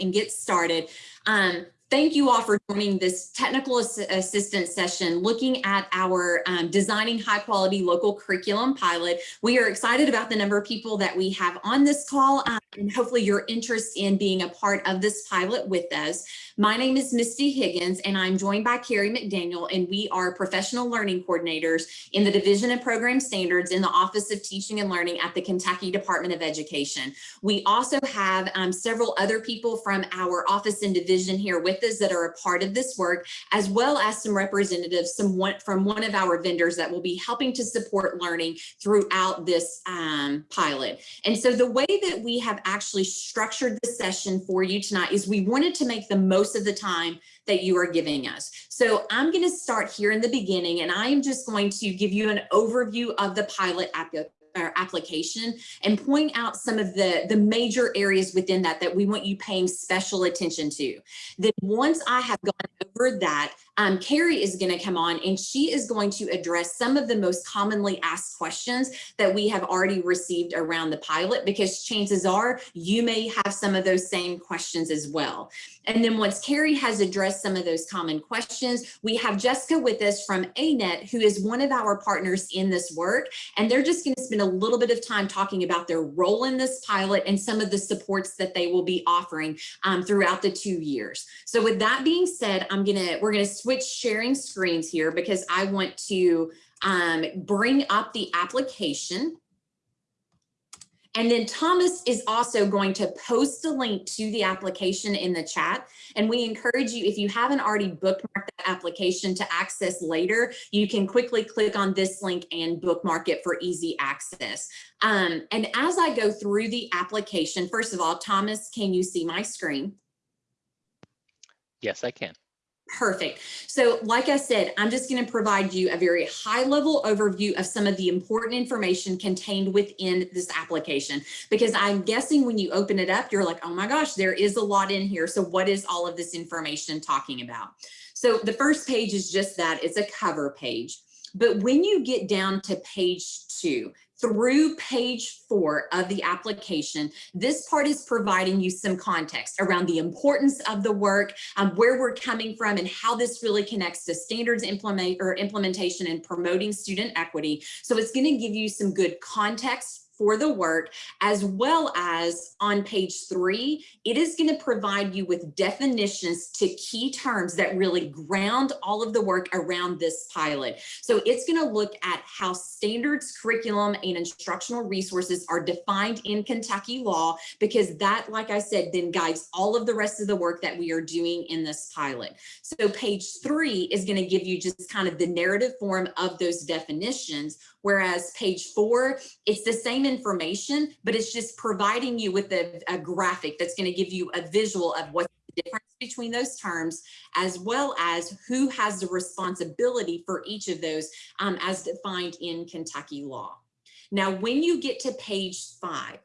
and get started. Um, Thank you all for joining this technical ass assistance session looking at our um, designing high quality local curriculum pilot. We are excited about the number of people that we have on this call um, and hopefully your interest in being a part of this pilot with us. My name is Misty Higgins and I'm joined by Carrie McDaniel and we are professional learning coordinators in the Division of Program Standards in the Office of Teaching and Learning at the Kentucky Department of Education. We also have um, several other people from our office and division here with that are a part of this work, as well as some representatives some one, from one of our vendors that will be helping to support learning throughout this um, pilot. And so the way that we have actually structured the session for you tonight is we wanted to make the most of the time that you are giving us. So I'm going to start here in the beginning, and I am just going to give you an overview of the pilot our application and point out some of the, the major areas within that that we want you paying special attention to. Then once I have gone over that, um, Carrie is going to come on and she is going to address some of the most commonly asked questions that we have already received around the pilot because chances are you may have some of those same questions as well. And then once Carrie has addressed some of those common questions, we have Jessica with us from ANET, who is one of our partners in this work. And they're just going to spend a little bit of time talking about their role in this pilot and some of the supports that they will be offering um, throughout the two years. So with that being said, I'm going to, we're going to switch sharing screens here because I want to um, bring up the application and then Thomas is also going to post a link to the application in the chat. And we encourage you, if you haven't already bookmarked that application to access later, you can quickly click on this link and bookmark it for easy access. Um, and as I go through the application, first of all, Thomas, can you see my screen? Yes, I can. Perfect. So like I said, I'm just going to provide you a very high level overview of some of the important information contained within this application, because I'm guessing when you open it up, you're like, oh my gosh, there is a lot in here. So what is all of this information talking about? So the first page is just that it's a cover page. But when you get down to page two, through page four of the application, this part is providing you some context around the importance of the work, um, where we're coming from and how this really connects to standards implement or implementation and promoting student equity. So it's going to give you some good context for the work, as well as on page three, it is going to provide you with definitions to key terms that really ground all of the work around this pilot. So it's going to look at how standards, curriculum, and instructional resources are defined in Kentucky law, because that, like I said, then guides all of the rest of the work that we are doing in this pilot. So page three is going to give you just kind of the narrative form of those definitions, whereas page four, it's the same information, but it's just providing you with a, a graphic that's going to give you a visual of what's the difference between those terms, as well as who has the responsibility for each of those um, as defined in Kentucky law. Now, when you get to page five,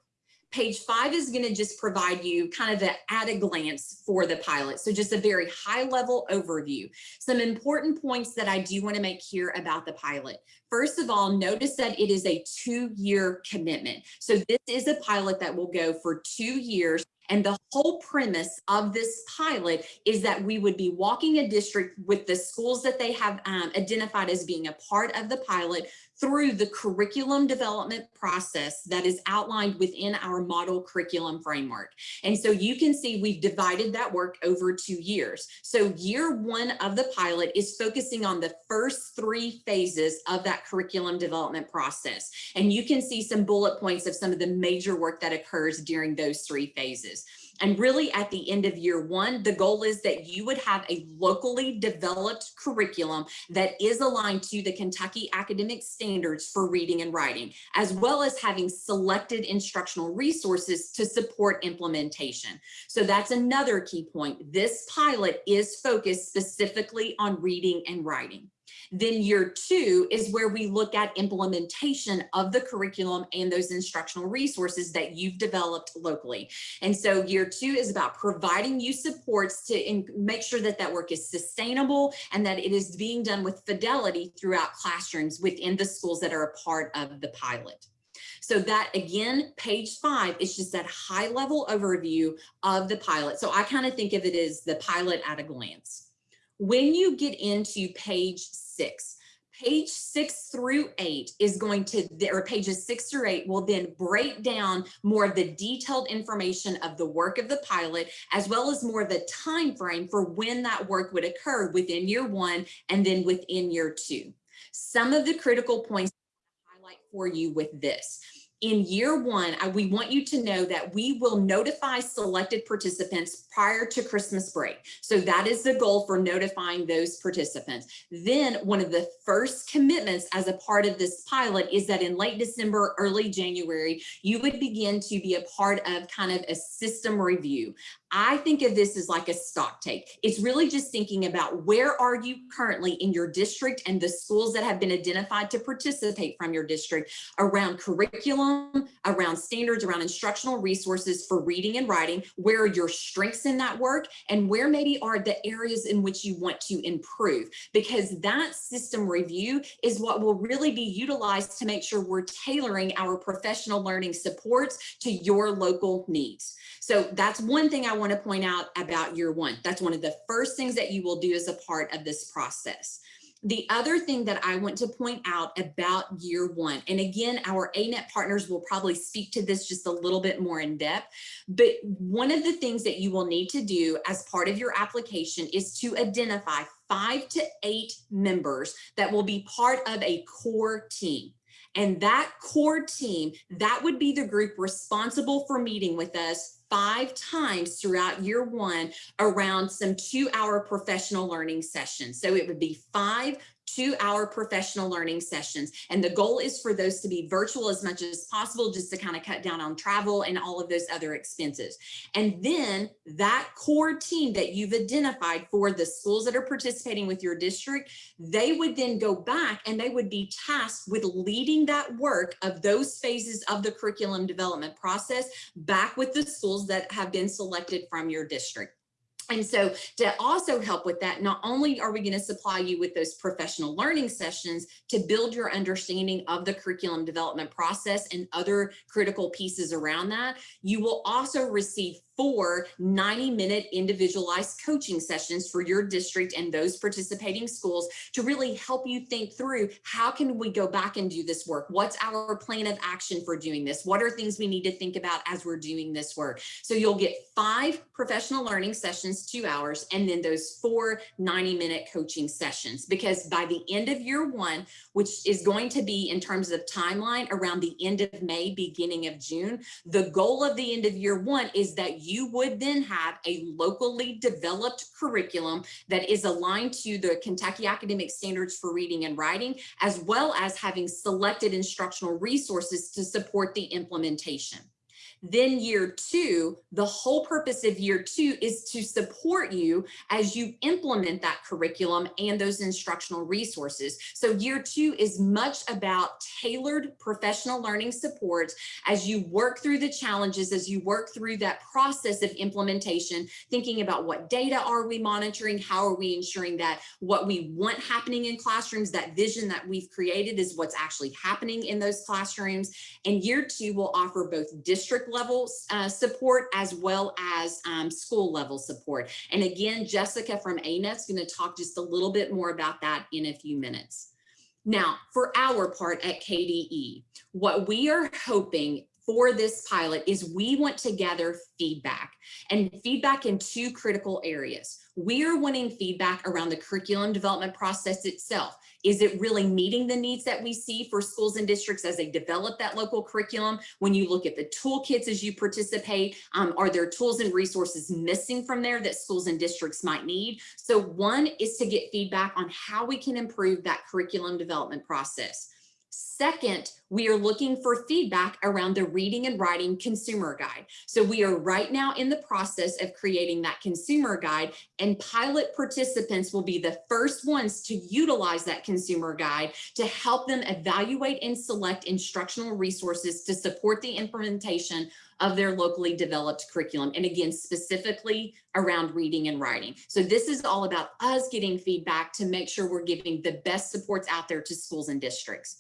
Page five is going to just provide you kind of the at a glance for the pilot. So just a very high level overview. Some important points that I do want to make here about the pilot. First of all, notice that it is a two year commitment. So this is a pilot that will go for two years and the whole premise of this pilot is that we would be walking a district with the schools that they have um, identified as being a part of the pilot through the curriculum development process that is outlined within our model curriculum framework. And so you can see we've divided that work over two years. So year one of the pilot is focusing on the first three phases of that curriculum development process. And you can see some bullet points of some of the major work that occurs during those three phases. And really at the end of year one, the goal is that you would have a locally developed curriculum that is aligned to the Kentucky academic standards for reading and writing, as well as having selected instructional resources to support implementation. So that's another key point. This pilot is focused specifically on reading and writing. Then year two is where we look at implementation of the curriculum and those instructional resources that you've developed locally. And so year two is about providing you supports to make sure that that work is sustainable and that it is being done with fidelity throughout classrooms within the schools that are a part of the pilot. So that again, page five is just that high level overview of the pilot. So I kind of think of it as the pilot at a glance. When you get into page six, page six through eight is going to, or pages six through eight will then break down more of the detailed information of the work of the pilot, as well as more of the time frame for when that work would occur within year one and then within year two. Some of the critical points I highlight for you with this in year one, I, we want you to know that we will notify selected participants prior to Christmas break. So that is the goal for notifying those participants. Then one of the first commitments as a part of this pilot is that in late December, early January, you would begin to be a part of kind of a system review. I think of this as like a stock take. It's really just thinking about where are you currently in your district and the schools that have been identified to participate from your district around curriculum, around standards, around instructional resources for reading and writing, where are your strengths in that work and where maybe are the areas in which you want to improve because that system review is what will really be utilized to make sure we're tailoring our professional learning supports to your local needs. So that's one thing I want to point out about year one. That's one of the first things that you will do as a part of this process. The other thing that I want to point out about year one, and again, our ANET partners will probably speak to this just a little bit more in depth, but one of the things that you will need to do as part of your application is to identify five to eight members that will be part of a core team. And that core team, that would be the group responsible for meeting with us five times throughout year one around some two hour professional learning sessions. So it would be five two hour professional learning sessions. And the goal is for those to be virtual as much as possible, just to kind of cut down on travel and all of those other expenses. And then that core team that you've identified for the schools that are participating with your district, they would then go back and they would be tasked with leading that work of those phases of the curriculum development process back with the schools that have been selected from your district. And so to also help with that, not only are we going to supply you with those professional learning sessions to build your understanding of the curriculum development process and other critical pieces around that, you will also receive four 90 minute individualized coaching sessions for your district and those participating schools to really help you think through how can we go back and do this work? What's our plan of action for doing this? What are things we need to think about as we're doing this work? So you'll get five professional learning sessions, two hours, and then those four 90 minute coaching sessions. Because by the end of year one, which is going to be in terms of timeline around the end of May, beginning of June, the goal of the end of year one is that you would then have a locally developed curriculum that is aligned to the Kentucky Academic Standards for Reading and Writing, as well as having selected instructional resources to support the implementation. Then year two, the whole purpose of year two is to support you as you implement that curriculum and those instructional resources. So year two is much about tailored professional learning supports as you work through the challenges, as you work through that process of implementation, thinking about what data are we monitoring, how are we ensuring that what we want happening in classrooms, that vision that we've created is what's actually happening in those classrooms. And year two will offer both district level uh, support as well as um, school level support. And again, Jessica from ANET is going to talk just a little bit more about that in a few minutes. Now, for our part at KDE, what we are hoping for this pilot is we want to gather feedback and feedback in two critical areas. We are wanting feedback around the curriculum development process itself. Is it really meeting the needs that we see for schools and districts as they develop that local curriculum? When you look at the toolkits as you participate, um, are there tools and resources missing from there that schools and districts might need? So one is to get feedback on how we can improve that curriculum development process. Second, we are looking for feedback around the reading and writing consumer guide. So we are right now in the process of creating that consumer guide and pilot participants will be the first ones to utilize that consumer guide to help them evaluate and select instructional resources to support the implementation of their locally developed curriculum. And again, specifically around reading and writing. So this is all about us getting feedback to make sure we're giving the best supports out there to schools and districts.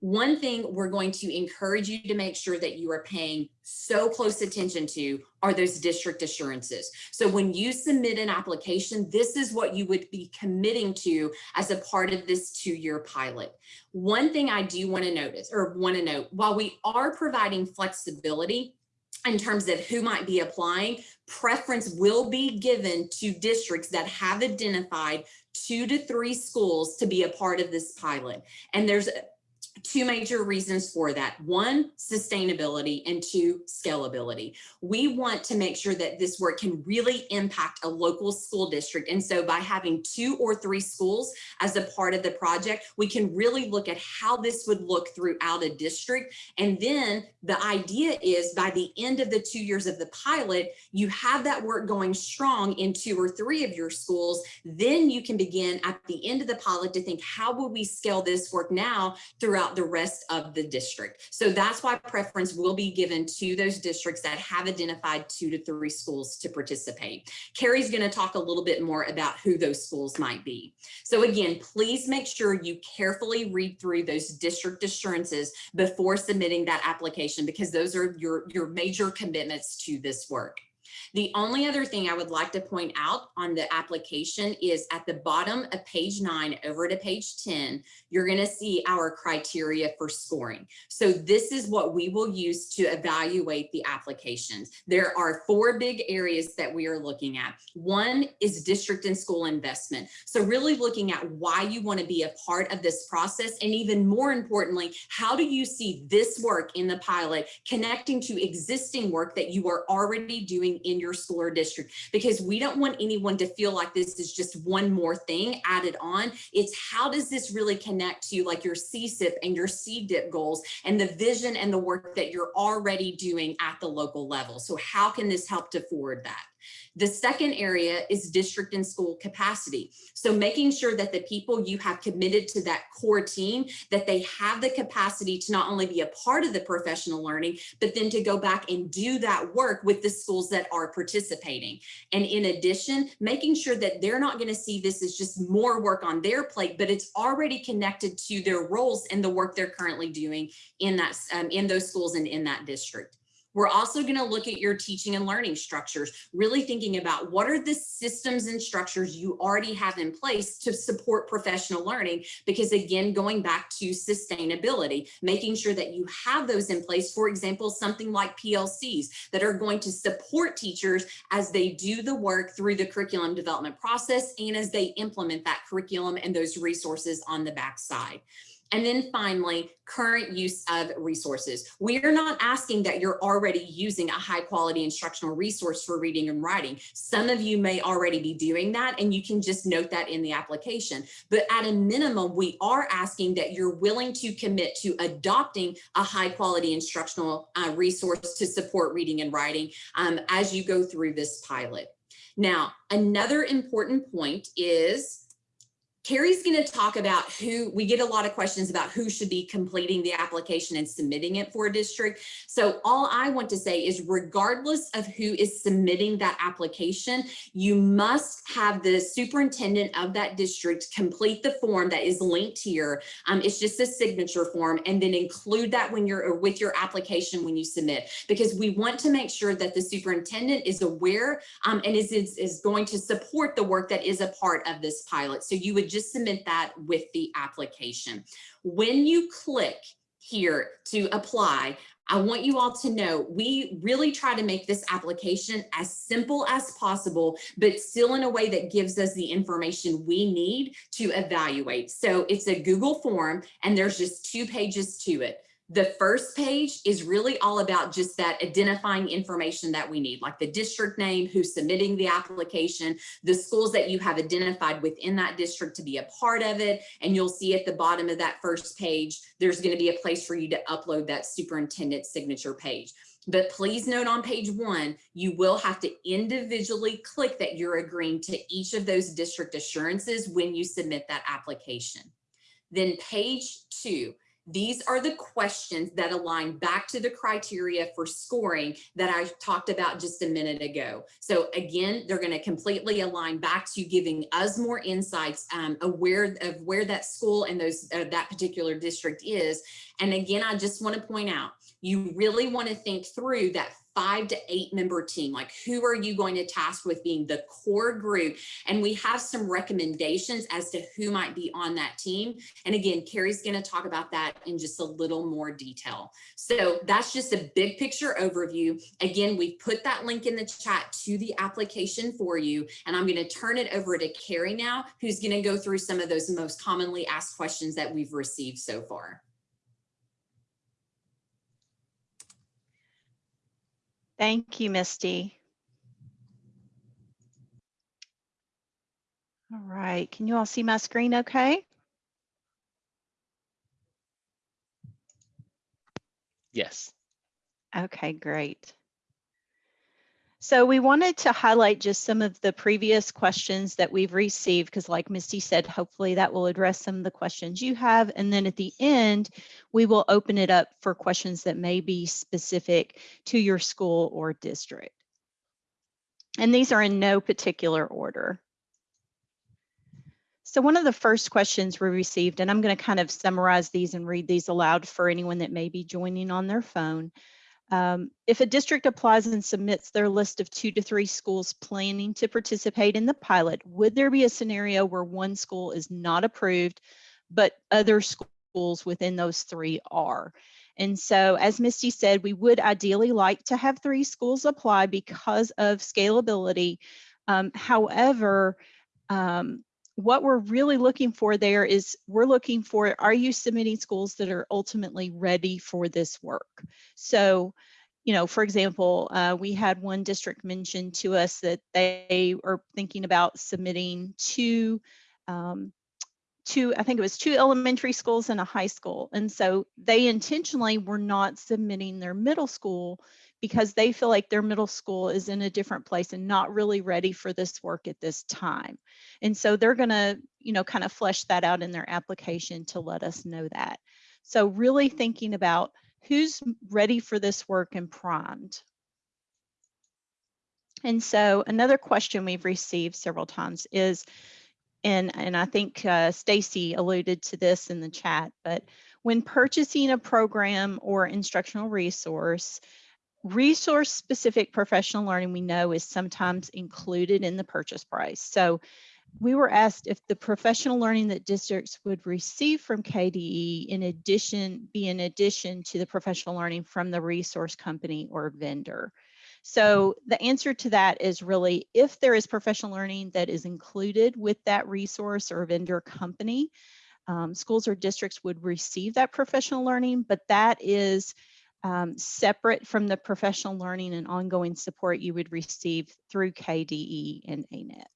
One thing we're going to encourage you to make sure that you are paying so close attention to are those district assurances. So when you submit an application, this is what you would be committing to as a part of this two-year pilot. One thing I do want to notice or want to note, while we are providing flexibility, in terms of who might be applying, preference will be given to districts that have identified two to three schools to be a part of this pilot. And there's two major reasons for that. One, sustainability and two, scalability. We want to make sure that this work can really impact a local school district. And so by having two or three schools as a part of the project, we can really look at how this would look throughout a district. And then the idea is by the end of the two years of the pilot, you have that work going strong in two or three of your schools. Then you can begin at the end of the pilot to think, how will we scale this work now throughout throughout the rest of the district. So that's why preference will be given to those districts that have identified two to three schools to participate. Carrie's going to talk a little bit more about who those schools might be. So again, please make sure you carefully read through those district assurances before submitting that application because those are your, your major commitments to this work. The only other thing I would like to point out on the application is at the bottom of page nine over to page 10, you're going to see our criteria for scoring. So this is what we will use to evaluate the applications. There are four big areas that we are looking at. One is district and school investment. So really looking at why you want to be a part of this process. And even more importantly, how do you see this work in the pilot connecting to existing work that you are already doing in your school or district? Because we don't want anyone to feel like this is just one more thing added on. It's how does this really connect to like your CSIP and your CDIP goals and the vision and the work that you're already doing at the local level. So how can this help to forward that? The second area is district and school capacity. So making sure that the people you have committed to that core team, that they have the capacity to not only be a part of the professional learning, but then to go back and do that work with the schools that are participating. And in addition, making sure that they're not going to see this as just more work on their plate, but it's already connected to their roles and the work they're currently doing in that um, in those schools and in that district. We're also going to look at your teaching and learning structures, really thinking about what are the systems and structures you already have in place to support professional learning. Because again, going back to sustainability, making sure that you have those in place, for example, something like PLCs that are going to support teachers as they do the work through the curriculum development process and as they implement that curriculum and those resources on the backside. And then finally, current use of resources. We are not asking that you're already using a high quality instructional resource for reading and writing. Some of you may already be doing that and you can just note that in the application. But at a minimum, we are asking that you're willing to commit to adopting a high quality instructional uh, resource to support reading and writing um, as you go through this pilot. Now, another important point is Carrie's going to talk about who we get a lot of questions about who should be completing the application and submitting it for a district. So all I want to say is regardless of who is submitting that application, you must have the superintendent of that district complete the form that is linked here. Um, it's just a signature form and then include that when you're with your application when you submit because we want to make sure that the superintendent is aware um, and is, is, is going to support the work that is a part of this pilot. So you would just just submit that with the application. When you click here to apply, I want you all to know we really try to make this application as simple as possible, but still in a way that gives us the information we need to evaluate. So it's a Google form and there's just two pages to it. The first page is really all about just that identifying information that we need, like the district name, who's submitting the application, the schools that you have identified within that district to be a part of it. And you'll see at the bottom of that first page, there's going to be a place for you to upload that superintendent signature page. But please note on page one, you will have to individually click that you're agreeing to each of those district assurances when you submit that application. Then page two, These are the questions that align back to the criteria for scoring that I talked about just a minute ago. So again, they're going to completely align back to giving us more insights, um, aware of where that school and those uh, that particular district is. And again, I just want to point out, you really want to think through that five to eight member team. Like who are you going to task with being the core group? And we have some recommendations as to who might be on that team. And again, Carrie's going to talk about that in just a little more detail. So that's just a big picture overview. Again, we've put that link in the chat to the application for you. And I'm going to turn it over to Carrie now, who's going to go through some of those most commonly asked questions that we've received so far. Thank you, Misty. All right, can you all see my screen okay? Yes. Okay, great. So we wanted to highlight just some of the previous questions that we've received, because like Misty said, hopefully that will address some of the questions you have. And then at the end, we will open it up for questions that may be specific to your school or district. And these are in no particular order. So one of the first questions we received, and I'm going to kind of summarize these and read these aloud for anyone that may be joining on their phone. Um, if a district applies and submits their list of two to three schools planning to participate in the pilot, would there be a scenario where one school is not approved, but other schools within those three are? And so, as Misty said, we would ideally like to have three schools apply because of scalability. Um, however, um, what we're really looking for there is we're looking for are you submitting schools that are ultimately ready for this work? So you know for example uh, we had one district mention to us that they are thinking about submitting two um, two i think it was two elementary schools and a high school. And so they intentionally were not submitting their middle school because they feel like their middle school is in a different place and not really ready for this work at this time. And so they're going to, you know, kind of flesh that out in their application to let us know that. So really thinking about who's ready for this work and primed. And so another question we've received several times is, and, and I think uh, Stacy alluded to this in the chat, but when purchasing a program or instructional resource, resource specific professional learning we know is sometimes included in the purchase price. So we were asked if the professional learning that districts would receive from KDE in addition be in addition to the professional learning from the resource company or vendor. So the answer to that is really if there is professional learning that is included with that resource or vendor company, um, schools or districts would receive that professional learning, but that is um, separate from the professional learning and ongoing support you would receive through KDE and ANET.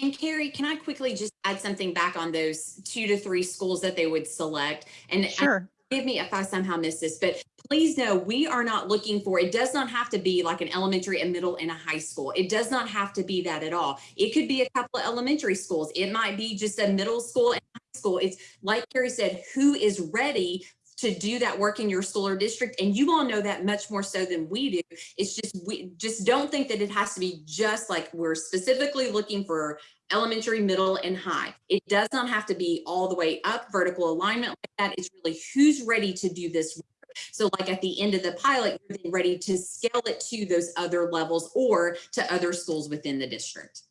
And Carrie, can I quickly just add something back on those two to three schools that they would select? And sure. Forgive me if I somehow miss this, but please know we are not looking for, it does not have to be like an elementary, a middle, and a high school. It does not have to be that at all. It could be a couple of elementary schools. It might be just a middle school and school. It's like Carrie said, who is ready to do that work in your school or district and you all know that much more so than we do. It's just we just don't think that it has to be just like we're specifically looking for elementary middle and high. It does not have to be all the way up vertical alignment like that. It's really who's ready to do this work. So like at the end of the pilot you're then ready to scale it to those other levels or to other schools within the district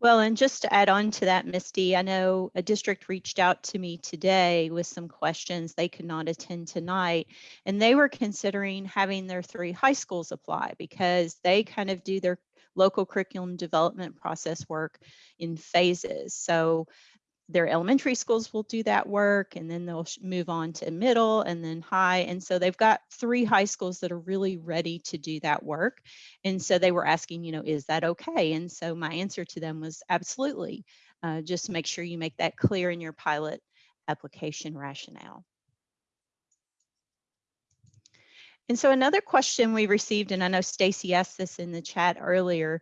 well, and just to add on to that, Misty, I know a district reached out to me today with some questions. They could not attend tonight, and they were considering having their three high schools apply because they kind of do their local curriculum development process work in phases. So their elementary schools will do that work and then they'll move on to middle and then high. And so they've got three high schools that are really ready to do that work. And so they were asking, you know, is that okay? And so my answer to them was absolutely. Uh, just make sure you make that clear in your pilot application rationale. And so another question we received, and I know Stacy asked this in the chat earlier,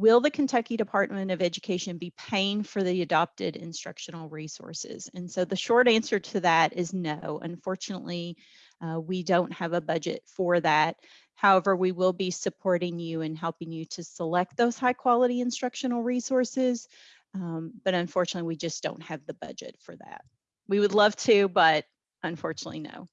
will the Kentucky Department of Education be paying for the adopted instructional resources? And so the short answer to that is no. Unfortunately, uh, we don't have a budget for that. However, we will be supporting you and helping you to select those high quality instructional resources. Um, but unfortunately, we just don't have the budget for that. We would love to, but unfortunately, no.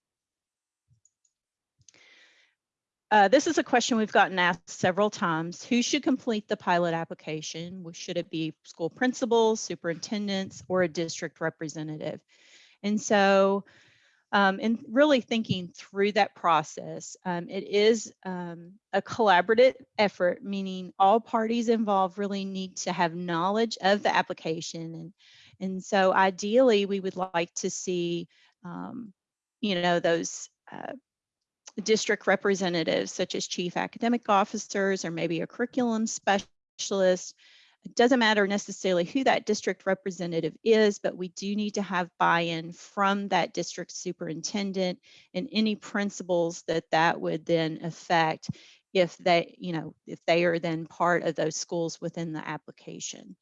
Uh, this is a question we've gotten asked several times. Who should complete the pilot application? Should it be school principals, superintendents, or a district representative? And so, um, and really thinking through that process, um, it is um, a collaborative effort, meaning all parties involved really need to have knowledge of the application. And, and so ideally, we would like to see, um, you know, those uh, district representatives such as chief academic officers or maybe a curriculum specialist. It doesn't matter necessarily who that district representative is, but we do need to have buy-in from that district superintendent and any principals that that would then affect if they, you know, if they are then part of those schools within the application.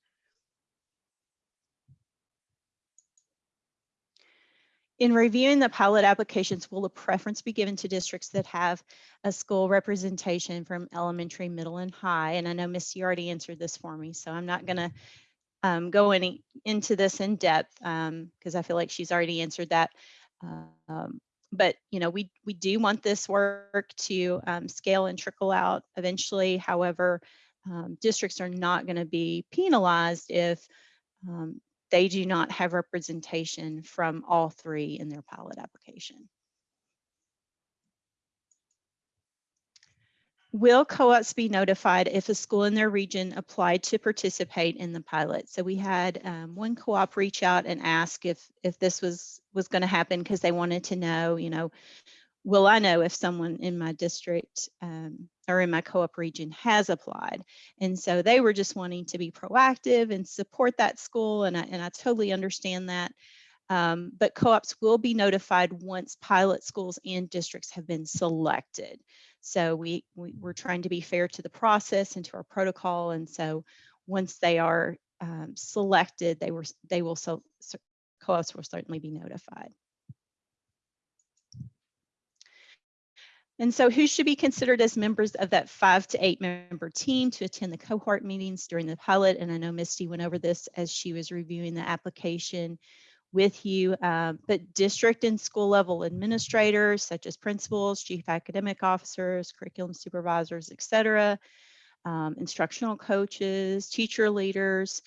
In reviewing the pilot applications, will a preference be given to districts that have a school representation from elementary, middle, and high? And I know Missy already answered this for me, so I'm not going to um, go any into this in depth because I feel like she's already answered that. Um, but you know, we we do want this work to um, scale and trickle out eventually. However, um, districts are not going to be penalized if um, they do not have representation from all three in their pilot application. Will co-ops be notified if a school in their region applied to participate in the pilot? So we had um, one co-op reach out and ask if if this was was going to happen because they wanted to know, you know, will I know if someone in my district um, or in my co-op region has applied? And so they were just wanting to be proactive and support that school. And I, and I totally understand that. Um, but co-ops will be notified once pilot schools and districts have been selected. So we, we, are trying to be fair to the process and to our protocol. And so once they are um, selected, they were they will so, so co-ops will certainly be notified. And so who should be considered as members of that five to eight member team to attend the cohort meetings during the pilot? And I know Misty went over this as she was reviewing the application with you, um, but district and school level administrators such as principals, chief academic officers, curriculum supervisors, et cetera, um, instructional coaches, teacher leaders.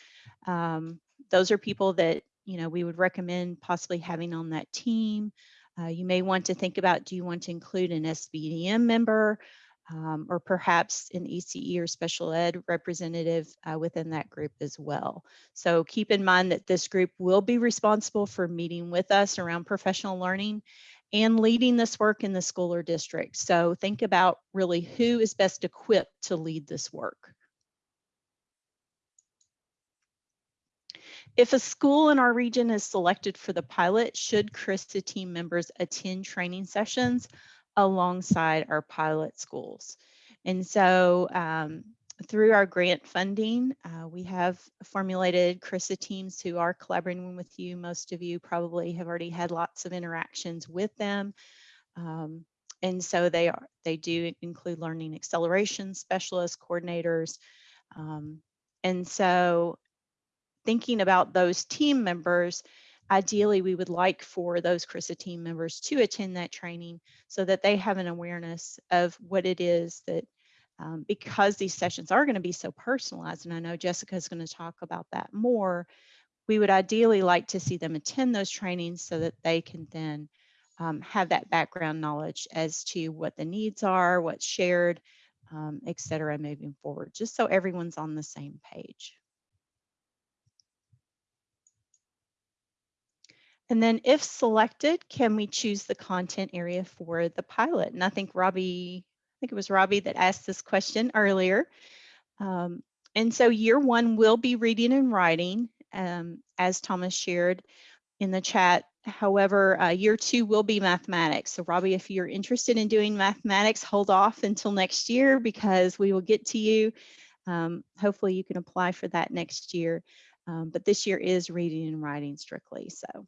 Um, those are people that, you know, we would recommend possibly having on that team. Uh, you may want to think about, do you want to include an SBDM member um, or perhaps an ECE or special ed representative uh, within that group as well. So keep in mind that this group will be responsible for meeting with us around professional learning and leading this work in the school or district. So think about really who is best equipped to lead this work. If a school in our region is selected for the pilot, should CRRSA team members attend training sessions alongside our pilot schools? And so um, through our grant funding, uh, we have formulated CRRSA teams who are collaborating with you. Most of you probably have already had lots of interactions with them. Um, and so they are they do include learning acceleration specialists, coordinators. Um, and so thinking about those team members, ideally we would like for those CRRSA team members to attend that training so that they have an awareness of what it is that um, because these sessions are going to be so personalized, and I know Jessica is going to talk about that more, we would ideally like to see them attend those trainings so that they can then um, have that background knowledge as to what the needs are, what's shared, um, et cetera, moving forward, just so everyone's on the same page. And then if selected, can we choose the content area for the pilot? And I think Robbie, I think it was Robbie that asked this question earlier. Um, and so year one will be reading and writing, um, as Thomas shared in the chat. However, uh, year two will be mathematics. So Robbie, if you're interested in doing mathematics, hold off until next year because we will get to you Um, hopefully you can apply for that next year. Um, but this year is reading and writing strictly. So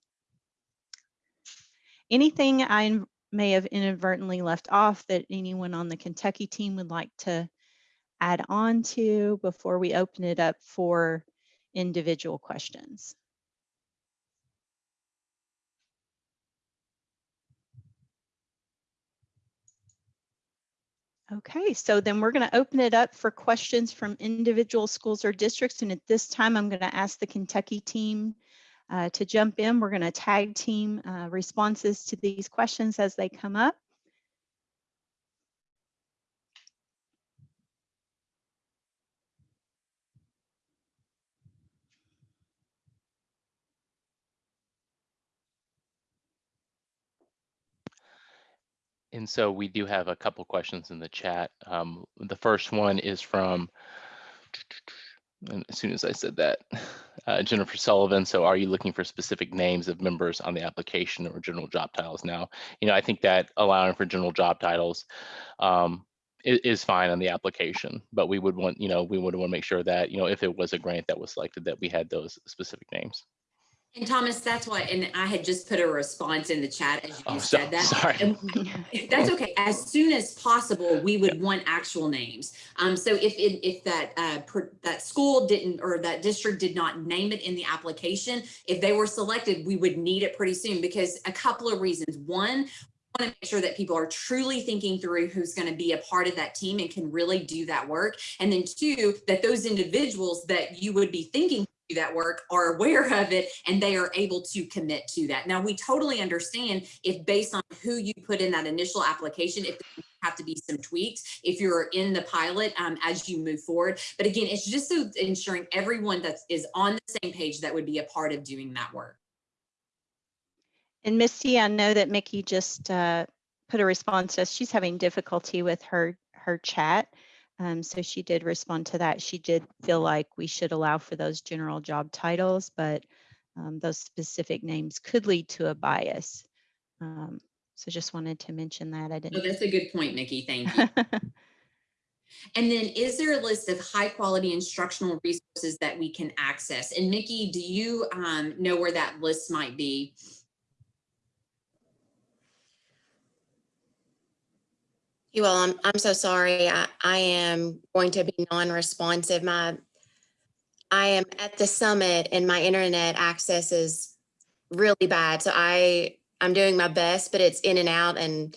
anything I may have inadvertently left off that anyone on the Kentucky team would like to add on to before we open it up for individual questions? Okay, so then we're going to open it up for questions from individual schools or districts. And at this time, I'm going to ask the Kentucky team uh, to jump in. We're going to tag team uh, responses to these questions as they come up. And so we do have a couple questions in the chat. Um, the first one is from, and as soon as I said that, uh, Jennifer Sullivan. So are you looking for specific names of members on the application or general job titles now? You know, I think that allowing for general job titles um, i- is fine on the application, but we would want, you know, we would want to make sure that, you know, if it was a grant that was selected, that we had those specific names. And Thomas, that's why, and I had just put a response in the chat as Oh, you so- said that. sorry. And That's okay. As soon as possible, we would want actual names. Um, so if, it- if that, uh, per- that school didn't, or that district did not name it in the application, if they were selected, we would need it pretty soon because a couple of reasons. One, want to make sure that people are truly thinking through who's going to be a part of that team and can really do that work. And then two, that those individuals that you would be thinking that work are aware of it and they are able to commit to that. Now, we totally understand if based on who you put in that initial application, if have to be some tweaks if you're in the pilot um, as you move forward. But again, it's just so ensuring everyone that is on the same page that would be a part of doing that work. And Misty, I know that Mickey just uh, put a response to us. She's having difficulty with her her chat. Um, so she did respond to that. She did feel like we should allow for those general job titles, but um, those specific names could lead to a bias. Um, so just wanted to mention that. I didn't. that's a good point, Mickey. Thank you. And then is there a list of high quality instructional resources that we can access? And Mickey, do you um, know where that list might be? You all, I'm, I'm so sorry. I, I am going to be non-responsive. My, I am at the summit and my internet access is really bad. So I, I'm doing my best, but it's in and out and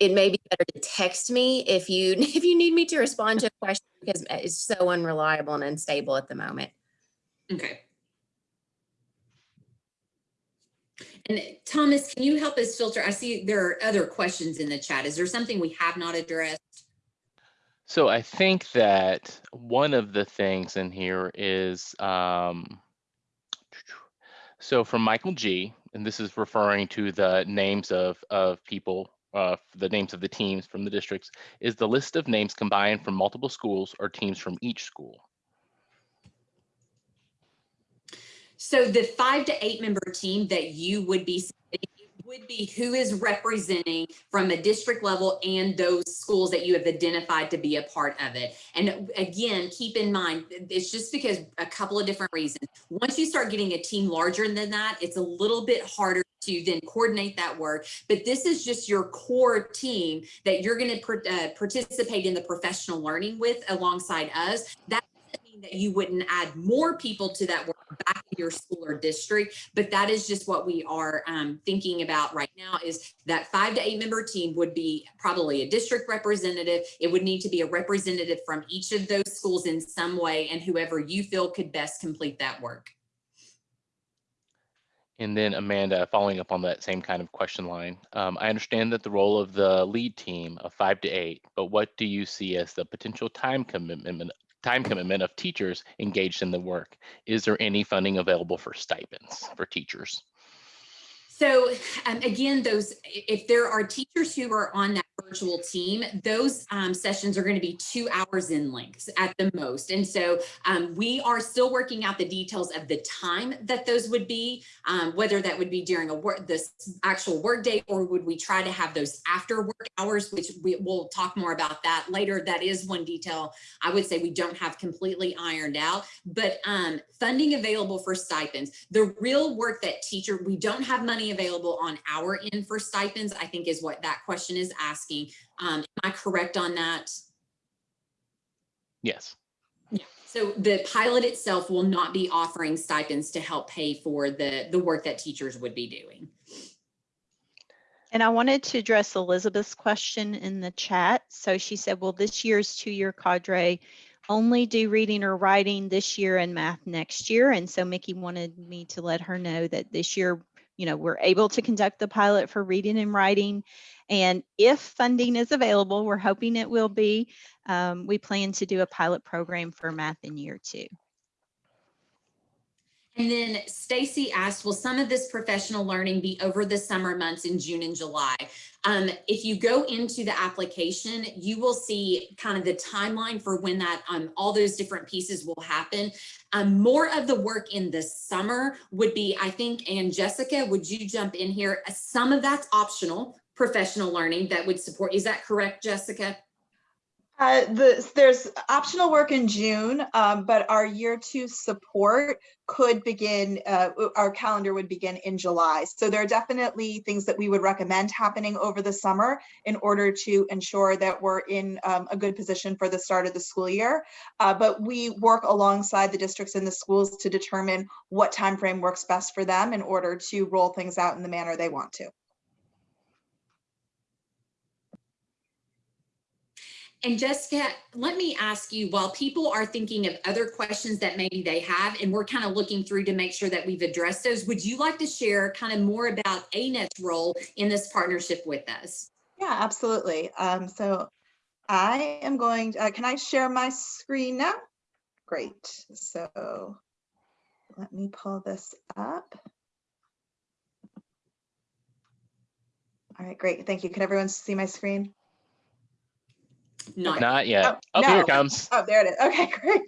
it may be better to text me if you, if you need me to respond to a question because it's so unreliable and unstable at the moment. Okay. And Thomas, can you help us filter? I see there are other questions in the chat. Is there something we have not addressed? So I think that one of the things in here is, um, so from Michael G, and this is referring to the names of, of people, uh, the names of the teams from the districts, is the list of names combined from multiple schools or teams from each school? So the five to eight member team that you would be would be who is representing from a district level and those schools that you have identified to be a part of it. And again, keep in mind, it's just because a couple of different reasons. Once you start getting a team larger than that, it's a little bit harder to then coordinate that work. But this is just your core team that you're going to uh, participate in the professional learning with alongside us. That that you wouldn't add more people to that work back in your school or district, but that is just what we are um, thinking about right now is that five to eight member team would be probably a district representative. It would need to be a representative from each of those schools in some way and whoever you feel could best complete that work. And then Amanda, following up on that same kind of question line, um, I understand that the role of the lead team of five to eight, but what do you see as the potential time commitment, time commitment of teachers engaged in the work? Is there any funding available for stipends for teachers? So um, again, those, if there are teachers who are on that virtual team, those um, sessions are going to be two hours in length at the most. And so um, we are still working out the details of the time that those would be, um, whether that would be during a work, this actual workday, or would we try to have those after work hours, which we will talk more about that later. That is one detail I would say we don't have completely ironed out, but um, funding available for stipends. The real work that teacher, we don't have money available on our end for stipends, I think is what that question is asking. Um, am I correct on that? Yes. So the pilot itself will not be offering stipends to help pay for the, the work that teachers would be doing. And I wanted to address Elizabeth's question in the chat. So she said, will this year's two-year cadre only do reading or writing this year and math next year? And so Mickey wanted me to let her know that this year, you know, we're able to conduct the pilot for reading and writing. And if funding is available, we're hoping it will be, um, we plan to do a pilot program for math in year two. And then Stacy asked, will some of this professional learning be over the summer months in June and July? Um, if you go into the application, you will see kind of the timeline for when that um, all those different pieces will happen. Um, more of the work in the summer would be, I think, and Jessica, would you jump in here? Some of that's optional professional learning that would support. Is that correct, Jessica? Uh, the, there's optional work in June, um, but our year two support could begin, uh, our calendar would begin in July. So there are definitely things that we would recommend happening over the summer in order to ensure that we're in um, a good position for the start of the school year. Uh, but we work alongside the districts and the schools to determine what time frame works best for them in order to roll things out in the manner they want to. And Jessica, let me ask you, while people are thinking of other questions that maybe they have, and we're kind of looking through to make sure that we've addressed those, would you like to share kind of more about ANET's role in this partnership with us? Yeah, absolutely. Um, so I am going, to, uh, can I share my screen now? Great. So let me pull this up. All right, great. Thank you. Can everyone see my screen? Not Not yet. Oh, Oh, here it comes. Oh, there it is. Okay, great.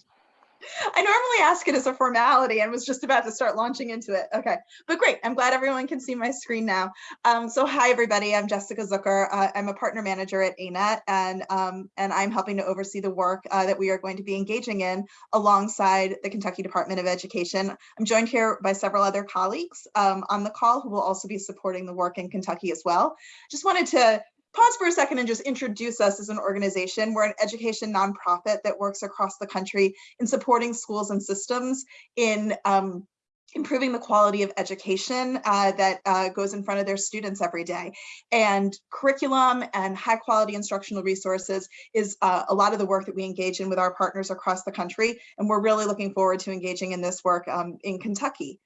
I normally ask it as a formality and was just about to start launching into it. Okay, but great. I'm glad everyone can see my screen now. Um, so hi, everybody. I'm Jessica Zucker. Uh, I'm a partner manager at ANET, and, um, and I'm helping to oversee the work uh, that we are going to be engaging in alongside the Kentucky Department of Education. I'm joined here by several other colleagues um, on the call who will also be supporting the work in Kentucky as well. Just wanted to pause for a second and just introduce us as an organization. We're an education nonprofit that works across the country in supporting schools and systems in um, improving the quality of education uh, that uh, goes in front of their students every day. And curriculum and high quality instructional resources is uh, a lot of the work that we engage in with our partners across the country. And we're really looking forward to engaging in this work um, in Kentucky.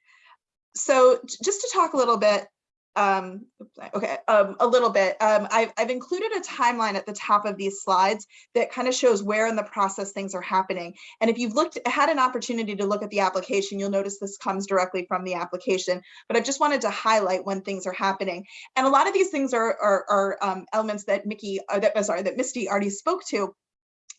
So just to talk a little bit um okay um a little bit. Um I've, I've included a timeline at the top of these slides that kind of shows where in the process things are happening. And if you've looked had an opportunity to look at the application you'll notice this comes directly from the application. But i just wanted to highlight when things are happening. And a lot of these things are are, are um, elements that mickey uh, that sorry that misty already spoke to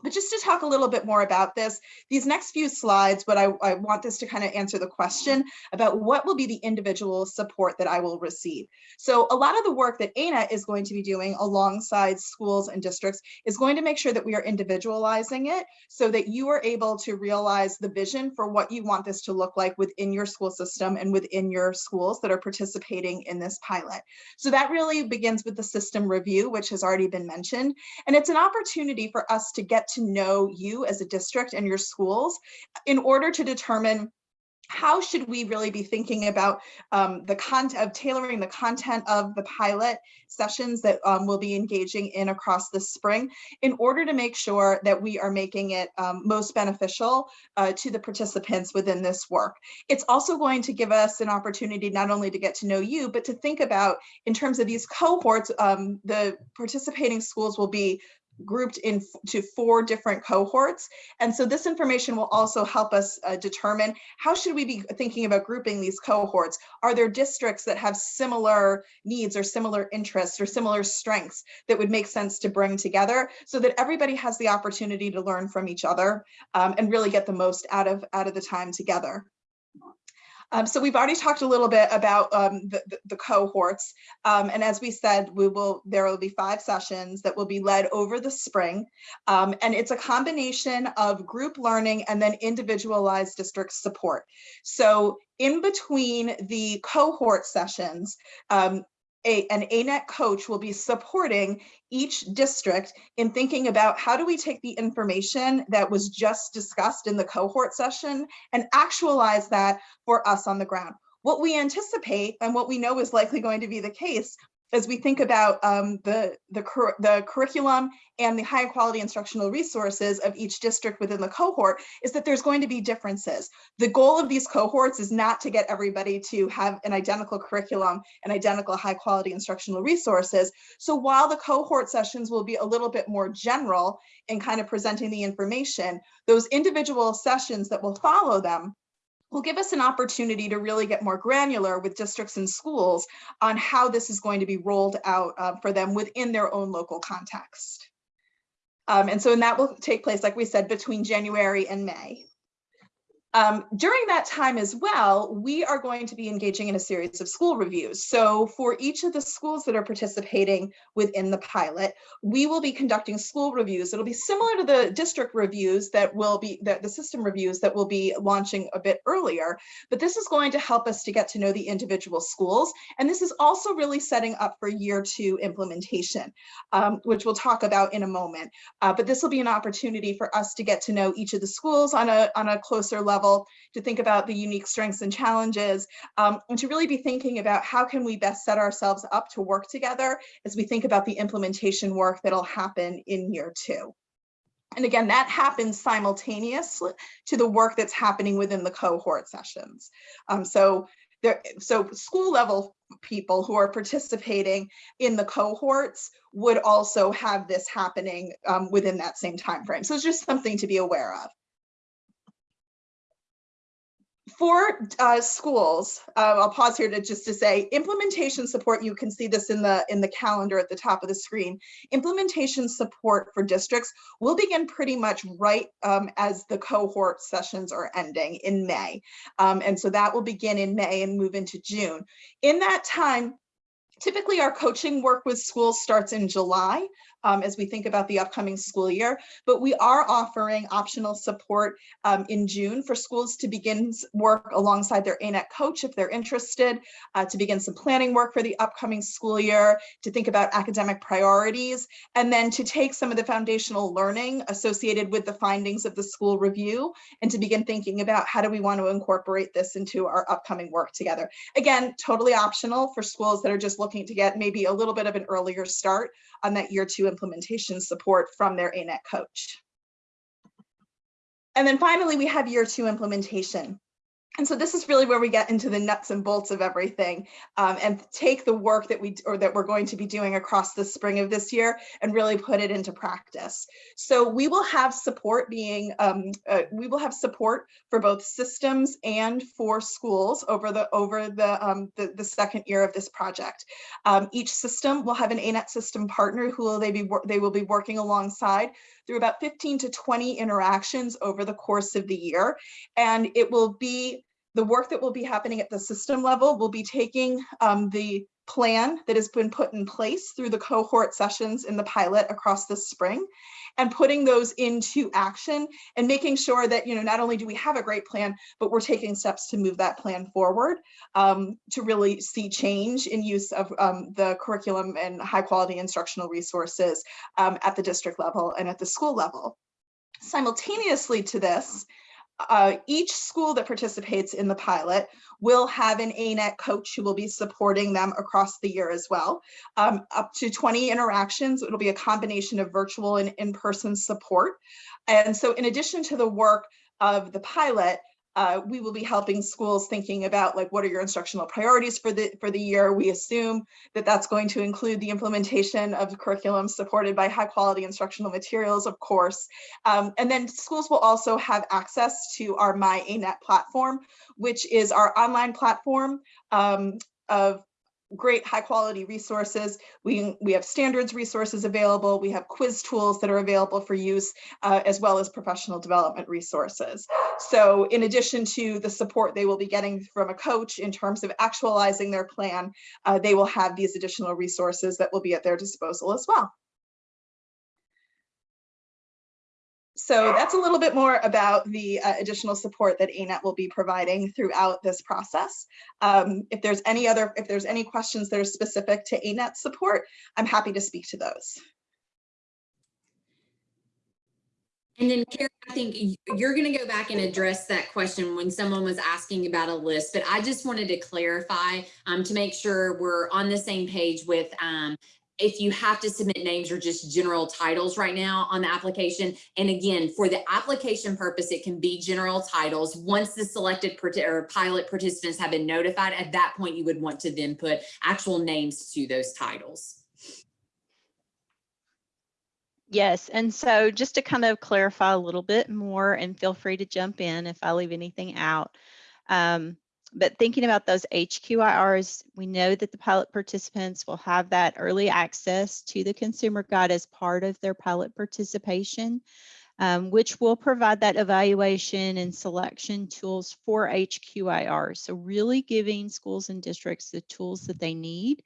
but just to talk a little bit more about this, these next few slides, but I, I want this to kind of answer the question about what will be the individual support that I will receive. So a lot of the work that ANET is going to be doing alongside schools and districts is going to make sure that we are individualizing it so that you are able to realize the vision for what you want this to look like within your school system and within your schools that are participating in this pilot. So that really begins with the system review, which has already been mentioned. And it's an opportunity for us to get to know you as a district and your schools in order to determine how should we really be thinking about um, the content of tailoring the content of the pilot sessions that um, we'll be engaging in across the spring in order to make sure that we are making it um, most beneficial uh, to the participants within this work. It's also going to give us an opportunity not only to get to know you, but to think about in terms of these cohorts, um, the participating schools will be grouped into four different cohorts. And so this information will also help us uh, determine how should we be thinking about grouping these cohorts? Are there districts that have similar needs or similar interests or similar strengths that would make sense to bring together so that everybody has the opportunity to learn from each other um, and really get the most out of, out of the time together? Um, so we've already talked a little bit about um, the, the, cohorts. Um, and as we said, we will there will be five sessions that will be led over the spring. Um, and it's a combination of group learning and then individualized district support. So in between the cohort sessions, um, a, an ANET coach will be supporting each district in thinking about how do we take the information that was just discussed in the cohort session and actualize that for us on the ground. What we anticipate and what we know is likely going to be the case as we think about um, the, the, cur the curriculum and the high quality instructional resources of each district within the cohort is that there's going to be differences. The goal of these cohorts is not to get everybody to have an identical curriculum and identical high quality instructional resources. So while the cohort sessions will be a little bit more general in kind of presenting the information, those individual sessions that will follow them will give us an opportunity to really get more granular with districts and schools on how this is going to be rolled out uh, for them within their own local context. Um, and so and that will take place, like we said, between January and May. Um, during that time as well, we are going to be engaging in a series of school reviews. So for each of the schools that are participating within the pilot, we will be conducting school reviews. It'll be similar to the district reviews that will be the, the system reviews that will be launching a bit earlier, but this is going to help us to get to know the individual schools. And this is also really setting up for year two implementation, um, which we'll talk about in a moment. Uh, but this will be an opportunity for us to get to know each of the schools on a, on a closer level level, to think about the unique strengths and challenges, um, and to really be thinking about how can we best set ourselves up to work together as we think about the implementation work that'll happen in year two. And again, that happens simultaneously to the work that's happening within the cohort sessions. Um, so there, so school level people who are participating in the cohorts would also have this happening um, within that same time frame. So it's just something to be aware of for uh, schools, uh, I'll pause here to just to say implementation support. You can see this in the in the calendar at the top of the screen. Implementation support for districts will begin pretty much right um, as the cohort sessions are ending in May, um, and so that will begin in May and move into June. In that time, Typically, our coaching work with schools starts in July um, as we think about the upcoming school year, but we are offering optional support um, in June for schools to begin work alongside their ANET coach if they're interested, uh, to begin some planning work for the upcoming school year, to think about academic priorities, and then to take some of the foundational learning associated with the findings of the school review and to begin thinking about how do we want to incorporate this into our upcoming work together. Again, totally optional for schools that are just looking looking to get maybe a little bit of an earlier start on that year two implementation support from their ANET coach. And then finally, we have year two implementation. And so this is really where we get into the nuts and bolts of everything um, and take the work that we or that we're going to be doing across the spring of this year and really put it into practice. So we will have support being um, uh, we will have support for both systems and for schools over the over the um, the, the, second year of this project. Um, each system will have an ANET system partner who will they be they will be working alongside through about 15 to 20 interactions over the course of the year. And it will be the work that will be happening at the system level will be taking um, the plan that has been put in place through the cohort sessions in the pilot across the spring and putting those into action and making sure that you know not only do we have a great plan but we're taking steps to move that plan forward um, to really see change in use of um, the curriculum and high quality instructional resources um, at the district level and at the school level. Simultaneously to this uh, each school that participates in the pilot will have an ANET coach who will be supporting them across the year as well. Um, up to 20 interactions, it'll be a combination of virtual and in-person support. And so in addition to the work of the pilot, uh, we will be helping schools thinking about like what are your instructional priorities for the for the year. We assume that that's going to include the implementation of curriculum supported by high quality instructional materials, of course. Um, and then schools will also have access to our My ANET platform, which is our online platform um, of great high quality resources. We, we have standards resources available. We have quiz tools that are available for use, uh, as well as professional development resources. So in addition to the support they will be getting from a coach in terms of actualizing their plan, uh, they will have these additional resources that will be at their disposal as well. So that's a little bit more about the uh, additional support that ANET will be providing throughout this process. Um, if there's any other, if there's any questions that are specific to ANET support, I'm happy to speak to those. And then Karen, I think you're going to go back and address that question when someone was asking about a list, but I just wanted to clarify um, to make sure we're on the same page with um, if you have to submit names or just general titles right now on the application. And again, for the application purpose, it can be general titles. Once the selected or pilot participants have been notified, at that point, you would want to then put actual names to those titles. Yes, and so just to kind of clarify a little bit more, and feel free to jump in if I leave anything out. Um, but thinking about those HQIRs, we know that the pilot participants will have that early access to the consumer guide as part of their pilot participation, um, which will provide that evaluation and selection tools for HQIRs. So really giving schools and districts the tools that they need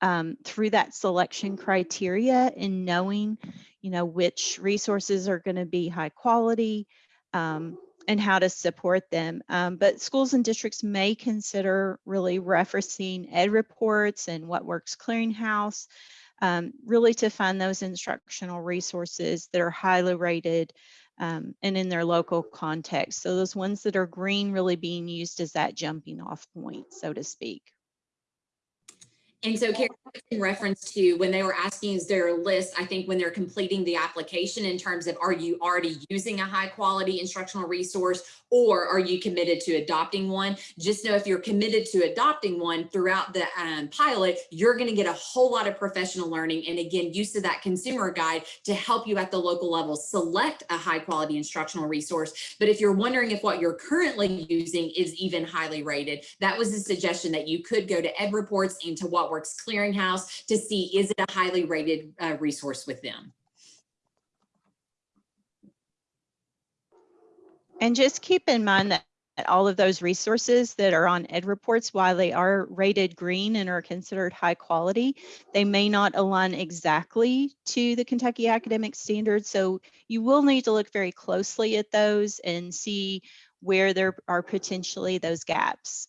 um, through that selection criteria and knowing, you know, which resources are going to be high quality um, and how to support them. Um, but schools and districts may consider really referencing EdReports and what works clearinghouse, um, really to find those instructional resources that are highly rated um, and in their local context. So those ones that are green really being used as that jumping off point, so to speak. And so in reference to when they were asking, is there a list? I think when they're completing the application in terms of, are you already using a high quality instructional resource or are you committed to adopting one? Just know if you're committed to adopting one throughout the um, pilot, you're going to get a whole lot of professional learning. And again, use of that consumer guide to help you at the local level select a high quality instructional resource. But if you're wondering if what you're currently using is even highly rated, that was a suggestion that you could go to EdReports and to What Works Clearinghouse to see is it a highly rated uh, resource with them. And just keep in mind that that all of those resources that are on EdReports, while they are rated green and are considered high quality, they may not align exactly to the Kentucky academic standards. So you will need to look very closely at those and see where there are potentially those gaps.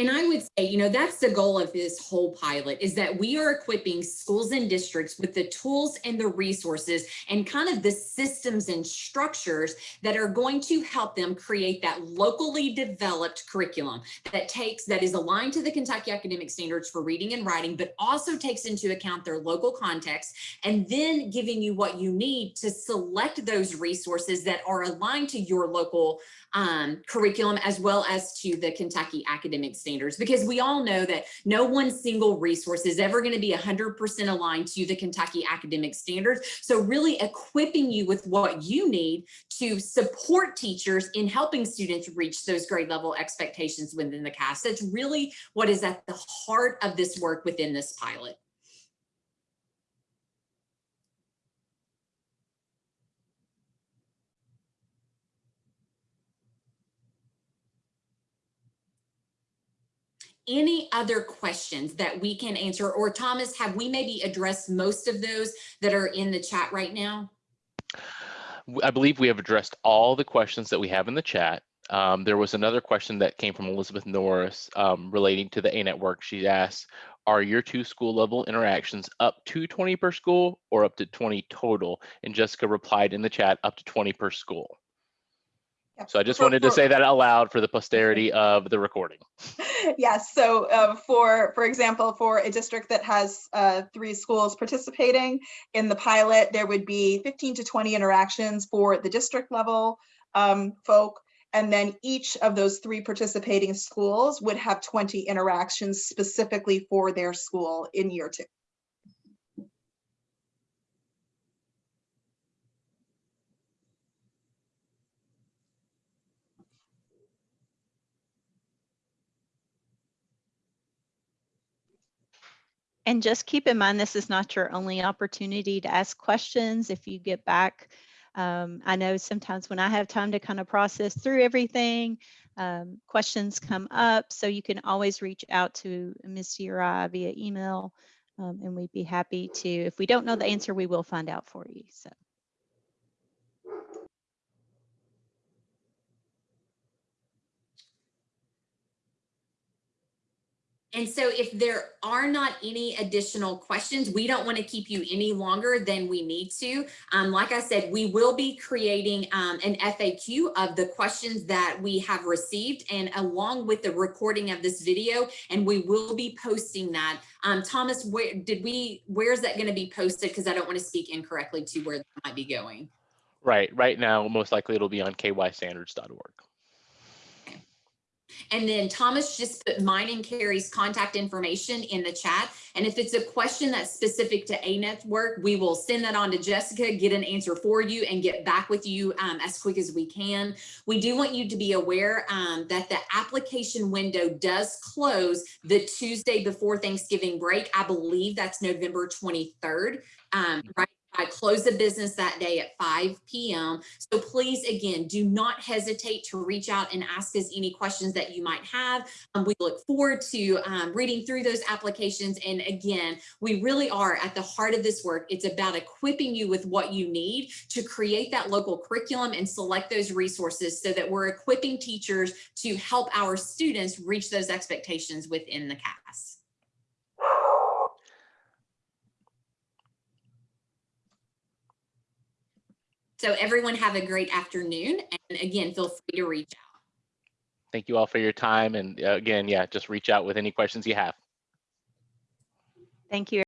And I would say, you know, that's the goal of this whole pilot is that we are equipping schools and districts with the tools and the resources and kind of the systems and structures that are going to help them create that locally developed curriculum that takes that is aligned to the Kentucky academic standards for reading and writing, but also takes into account their local context and then giving you what you need to select those resources that are aligned to your local um, curriculum as well as to the Kentucky academic standards because we all know that no one single resource is ever going to be 100% aligned to the Kentucky academic standards. So really equipping you with what you need to support teachers in helping students reach those grade level expectations within the KAS. That's really what is at the heart of this work within this pilot. Any other questions that we can answer? Or Thomas, have we maybe addressed most of those that are in the chat right now? I believe we have addressed all the questions that we have in the chat. Um, there was another question that came from Elizabeth Norris um, relating to the A network. She asked, are your two school level interactions up to 20 per school or up to 20 total? And Jessica replied in the chat, up to 20 per school. So I just wanted to say that out loud for the posterity of the recording. Yes, so uh, for, for example, for a district that has uh, three schools participating in the pilot, there would be 15 to 20 interactions for the district level um, folk. And then each of those three participating schools would have 20 interactions specifically for their school in year two. And just keep in mind, this is not your only opportunity to ask questions. If you get back, um, I know sometimes when I have time to kind of process through everything, um, questions come up. So you can always reach out to Missy or I via email. Um, and we'd be happy to, if we don't know the answer, we will find out for you. So. And so if there are not any additional questions, we don't want to keep you any longer than we need to. Um, like I said, we will be creating um, an FAQ of the questions that we have received and along with the recording of this video, and we will be posting that. Um, Thomas, where did we, where's that going to be posted? Because I don't want to speak incorrectly to where that might be going. Right, right now, most likely it'll be on kystandards.org. And then Thomas just put mine and Carrie's contact information in the chat. And if it's a question that's specific to A network, we will send that on to Jessica, get an answer for you and get back with you um, as quick as we can. We do want you to be aware um, that the application window does close the Tuesday before Thanksgiving break. I believe that's November 23rd, um, right? I close the business that day at 5 p.m. So please, again, do not hesitate to reach out and ask us any questions that you might have. Um, we look forward to um, reading through those applications. And again, we really are at the heart of this work. It's about equipping you with what you need to create that local curriculum and select those resources so that we're equipping teachers to help our students reach those expectations within the KAS. So everyone have a great afternoon. And again, feel free to reach out. Thank you all for your time. And uh, again, yeah, just reach out with any questions you have. Thank you.